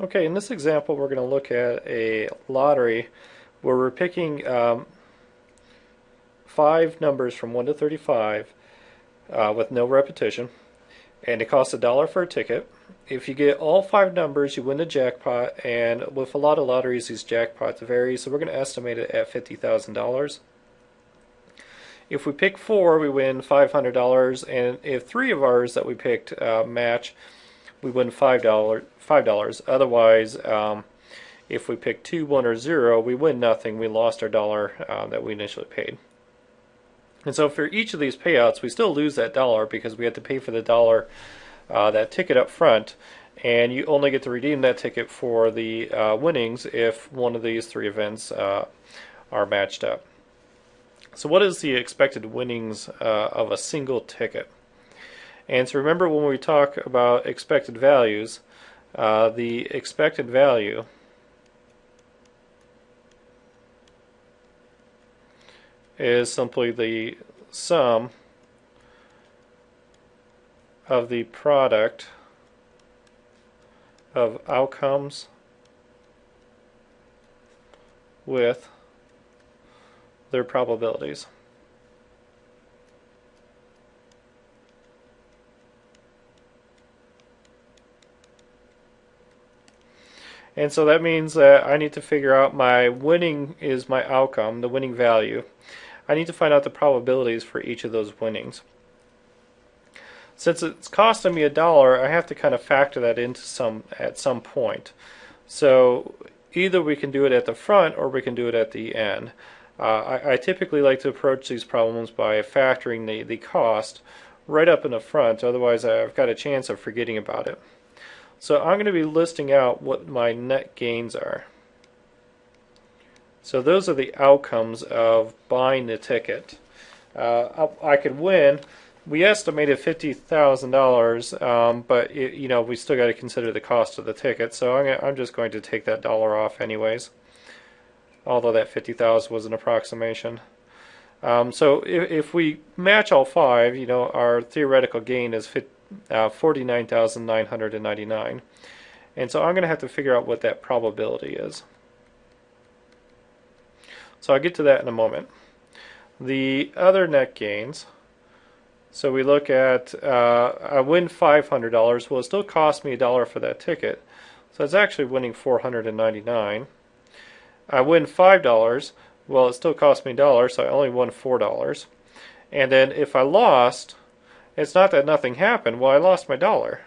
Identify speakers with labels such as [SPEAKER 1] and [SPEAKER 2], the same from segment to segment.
[SPEAKER 1] Okay, in this example we're going to look at a lottery where we're picking um, five numbers from 1 to 35 uh, with no repetition and it costs a dollar for a ticket. If you get all five numbers you win the jackpot and with a lot of lotteries these jackpots vary so we're going to estimate it at $50,000. If we pick four we win $500 and if three of ours that we picked uh, match we win five dollar five dollars. Otherwise, um, if we pick two, one, or zero, we win nothing. We lost our dollar uh, that we initially paid. And so for each of these payouts, we still lose that dollar because we have to pay for the dollar uh, that ticket up front, and you only get to redeem that ticket for the uh, winnings if one of these three events uh, are matched up. So what is the expected winnings uh, of a single ticket? And so remember when we talk about expected values, uh, the expected value is simply the sum of the product of outcomes with their probabilities. And so that means that I need to figure out my winning is my outcome, the winning value. I need to find out the probabilities for each of those winnings. Since it's costing me a dollar, I have to kind of factor that into some at some point. So either we can do it at the front or we can do it at the end. Uh, I, I, typically like to approach these problems by factoring the, the cost right up in the front, otherwise I've got a chance of forgetting about it. So I'm going to be listing out what my net gains are. So those are the outcomes of buying the ticket. Uh, I could win. We estimated fifty thousand um, dollars, but it, you know we still got to consider the cost of the ticket. So I'm, I'm just going to take that dollar off anyways. Although that fifty thousand was an approximation. Um, so if, if, we match all five, you know, our theoretical gain is 50, uh, 49,999. And so I'm going to have to figure out what that probability is. So I'll get to that in a moment. The other net gains, so we look at, uh, I win $500. Well, it still cost me a dollar for that ticket. So it's actually winning 499. I win $5. Well, it still cost me a dollar, so I only won $4. And then if I lost, it's not that nothing happened. Well, I lost my dollar.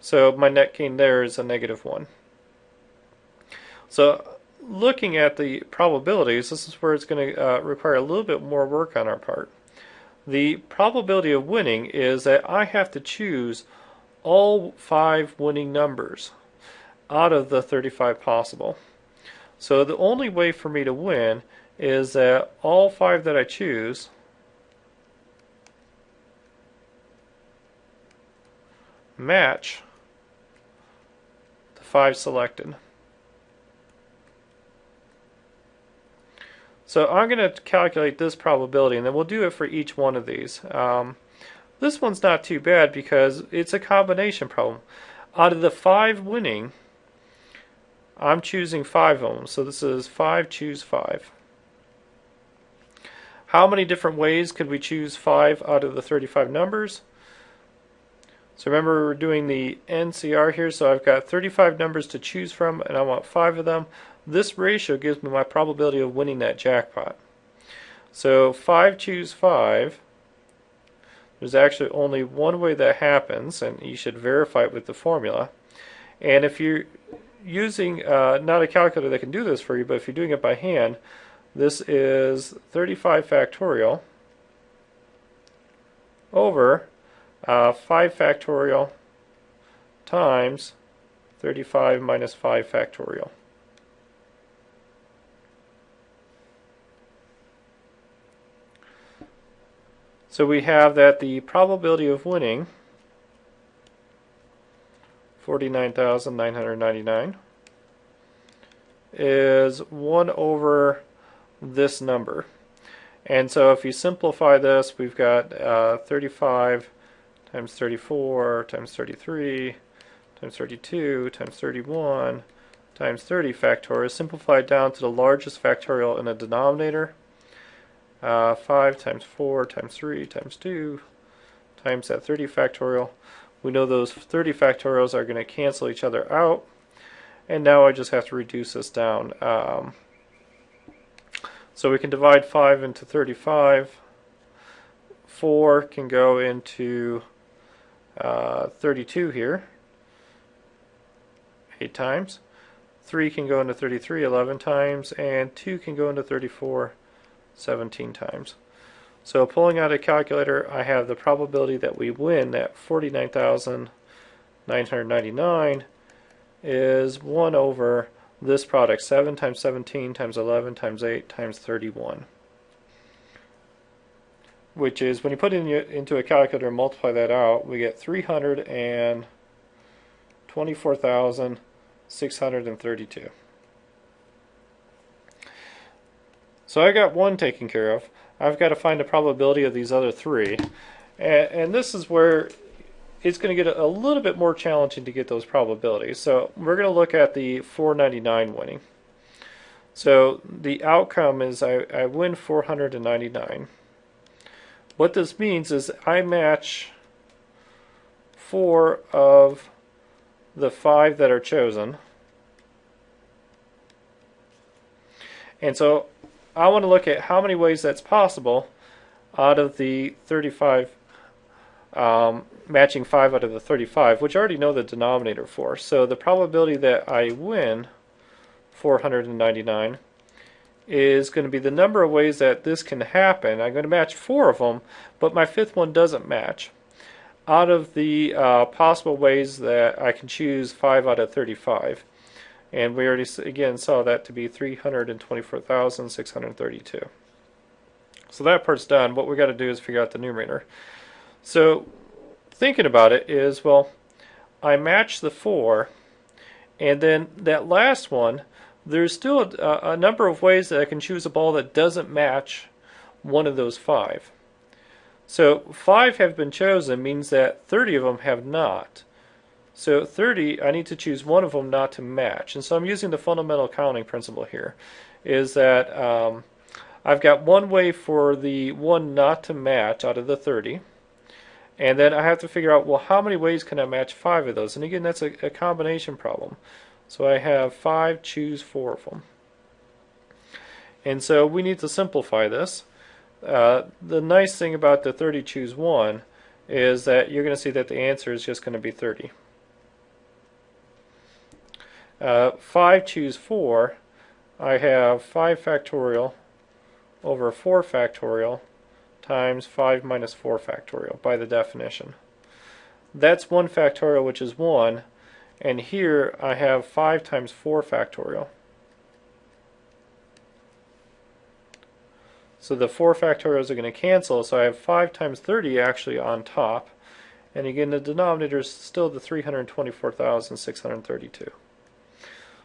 [SPEAKER 1] So my net gain there is a negative 1. So looking at the probabilities, this is where it's going to uh, require a little bit more work on our part. The probability of winning is that I have to choose all five winning numbers out of the 35 possible. So the only way for me to win is that all five that I choose match the five selected. So I'm going to calculate this probability and then we'll do it for each one of these. Um, this one's not too bad because it's a combination problem. Out of the five winning, I'm choosing five of them. So this is five, choose five. How many different ways could we choose five out of the 35 numbers? So remember we're doing the NCR here, so I've got 35 numbers to choose from and I want five of them. This ratio gives me my probability of winning that jackpot. So 5 choose 5. There's actually only one way that happens, and you should verify it with the formula. And if you're using uh, not a calculator that can do this for you, but if you're doing it by hand, this is 35 factorial over uh, 5 factorial times 35 minus 5 factorial. So we have that the probability of winning 49,999 is 1 over this number. And so if you simplify this, we've got uh, 35 times 34 times 33 times 32 times 31 times 30 factorial, simplified down to the largest factorial in the denominator. Uh, 5 times 4 times 3 times 2 times that 30 factorial. We know those 30 factorials are going to cancel each other out. And now I just have to reduce this down. Um, so we can divide 5 into 35. 4 can go into uh, 32 here, 8 times. 3 can go into 33 11 times, and 2 can go into 34 17 times. So pulling out a calculator, I have the probability that we win at 49,999 is 1 over this product, 7 times 17 times 11 times 8 times 31. Which is, when you put it in, into a calculator and multiply that out, we get 324,632. So I got one taken care of. I've got to find the probability of these other three. And, and this is where it's going to get a, a, little bit more challenging to get those probabilities. So we're going to look at the 499 winning. So the outcome is I, I win 499. What this means is I match four of the five that are chosen. And so I want to look at how many ways that's possible out of the 35, um, matching 5 out of the 35, which I already know the denominator for. So the probability that I win 499 is going to be the number of ways that this can happen. I'm going to match four of them, but my fifth one doesn't match. Out of the uh, possible ways that I can choose 5 out of 35. And we already, again, saw that to be 324,632. So that part's done. What we got to do is figure out the numerator. So thinking about it is, well, I match the 4, and then that last one, there's still a, a number of ways that I can choose a ball that doesn't match one of those 5. So 5 have been chosen means that 30 of them have not. So 30, I need to choose one of them not to match. And so I'm using the fundamental counting principle here, is that um, I've got one way for the one not to match out of the 30. And then I have to figure out, well, how many ways can I match five of those? And again, that's a, a combination problem. So I have five, choose four of them. And so we need to simplify this. Uh, the nice thing about the 30 choose 1 is that you're going to see that the answer is just going to be 30. Uh, 5 choose 4, I have 5 factorial over 4 factorial times 5 minus 4 factorial by the definition. That's 1 factorial, which is 1, and here I have 5 times 4 factorial. So the 4 factorials are going to cancel, so I have 5 times 30 actually on top. And again, the denominator is still the 324,632.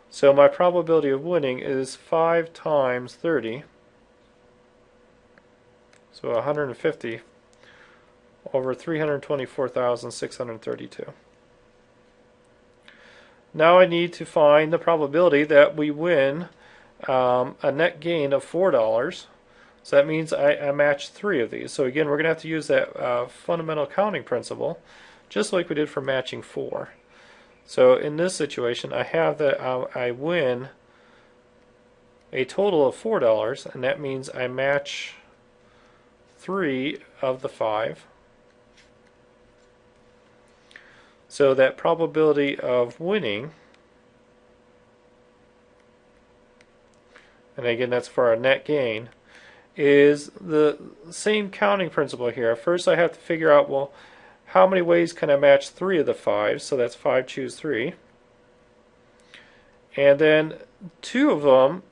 [SPEAKER 1] So my probability of winning is 5 times 30, so 150 over 324,632. Now I need to find the probability that we win um, a net gain of $4. So that means I, I match three of these. So again, we're going to have to use that uh, fundamental counting principle, just like we did for matching four. So in this situation, I have that uh, I win a total of $4, and that means I match three of the five. So that probability of winning, and again that's for our net gain, is the same counting principle here. First I have to figure out, well, how many ways can I match three of the five? So that's five, choose three. And then two of them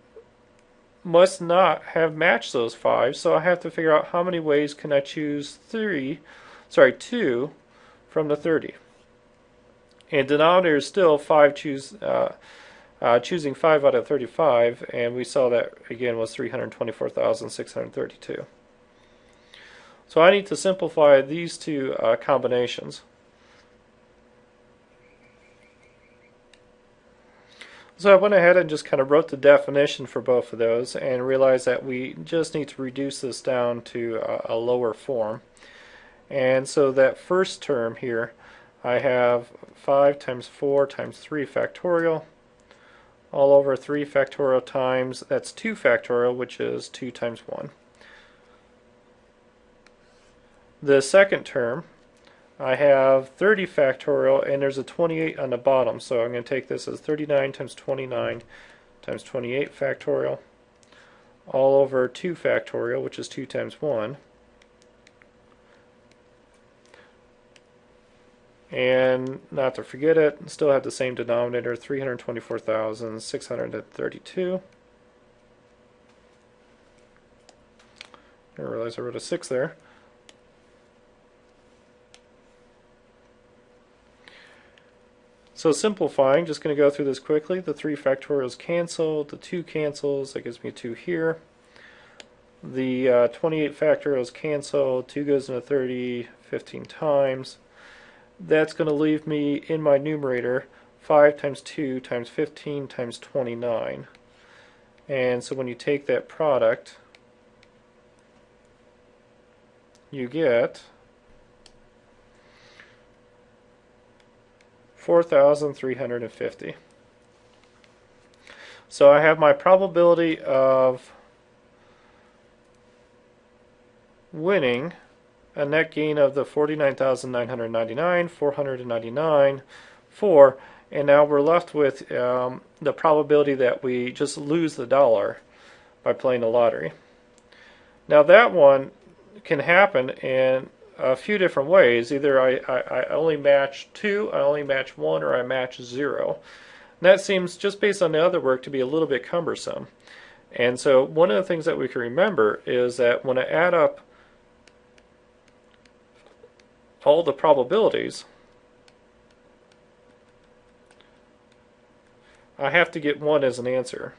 [SPEAKER 1] must not have matched those five, so I have to figure out how many ways can I choose three, sorry, two from the 30. And denominator is still five choose, uh, uh, choosing five out of 35, and we saw that again was 324,632. So I need to simplify these two uh, combinations. So I went ahead and just kind of wrote the definition for both of those and realized that we just need to reduce this down to a, a lower form. And so that first term here, I have 5 times 4 times 3 factorial all over 3 factorial times, that's 2 factorial, which is 2 times 1. The second term, I have 30 factorial, and there's a 28 on the bottom, so I'm going to take this as 39 times 29 times 28 factorial, all over 2 factorial, which is 2 times 1. And not to forget it, still have the same denominator, 324,632. I realize I wrote a 6 there. So simplifying, just going to go through this quickly. The 3 factorials cancel, the 2 cancels, that gives me 2 here. The uh, 28 factorials cancel, 2 goes into 30 15 times that's going to leave me in my numerator 5 times 2 times 15 times 29. And so when you take that product, you get 4,350. So I have my probability of winning a net gain of the 49,999, 499, 4, and now we're left with um, the probability that we just lose the dollar by playing the lottery. Now that one can happen in a few different ways. Either I, I, I only match 2, I only match 1, or I match 0. And that seems, just based on the other work, to be a little bit cumbersome. And so one of the things that we can remember is that when I add up all the probabilities, I have to get 1 as an answer.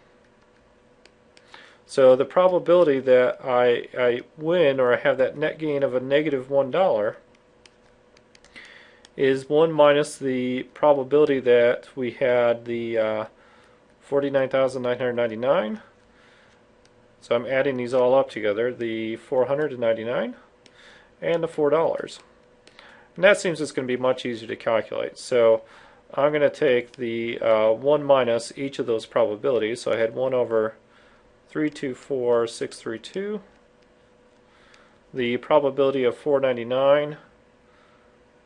[SPEAKER 1] So the probability that I, I win or I have that net gain of a negative 1 is 1 minus the probability that we had the uh, 49,999. So I'm adding these all up together, the 499 and the $4. And that seems it's going to be much easier to calculate. So I'm going to take the uh, 1 minus each of those probabilities. So I had 1 over 324632. The probability of 499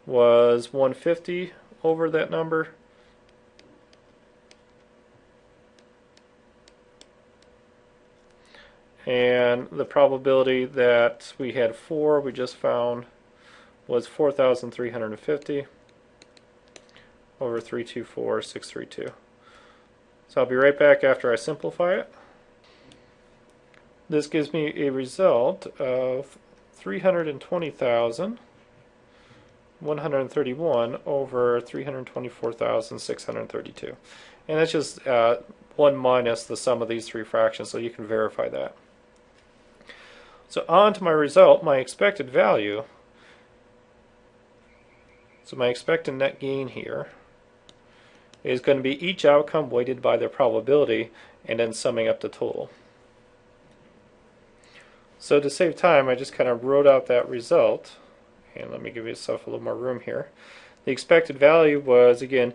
[SPEAKER 1] was 150 over that number. And the probability that we had 4 we just found was 4,350 over 324,632. So I'll be right back after I simplify it. This gives me a result of 320,131 over 324,632. And that's just uh, 1 minus the sum of these three fractions, so you can verify that. So on to my result, my expected value so my expected net gain here is going to be each outcome weighted by their probability and then summing up the total. So to save time, I just kind of wrote out that result. And let me give yourself a little more room here. The expected value was, again,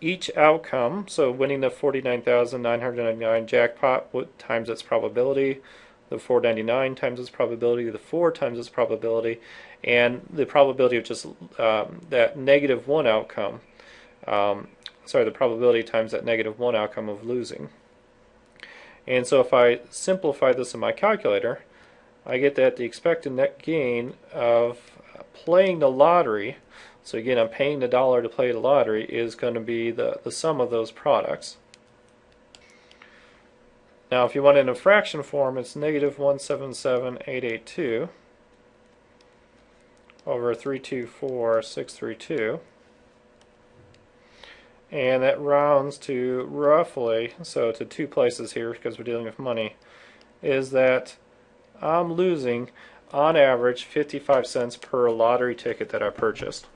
[SPEAKER 1] each outcome, so winning the 49,999 jackpot times its probability, the 499 times its probability, the 4 times its probability, and the probability of just um, that negative 1 outcome, um, sorry, the probability times that negative 1 outcome of losing. And so if I simplify this in my calculator, I get that the expected net gain of playing the lottery, so again I'm paying the dollar to play the lottery, is going to be the, the sum of those products. Now if you want it in a fraction form, it's negative 177,882 over 324,632. And that rounds to roughly, so to two places here because we're dealing with money, is that I'm losing on average 55 cents per lottery ticket that I purchased.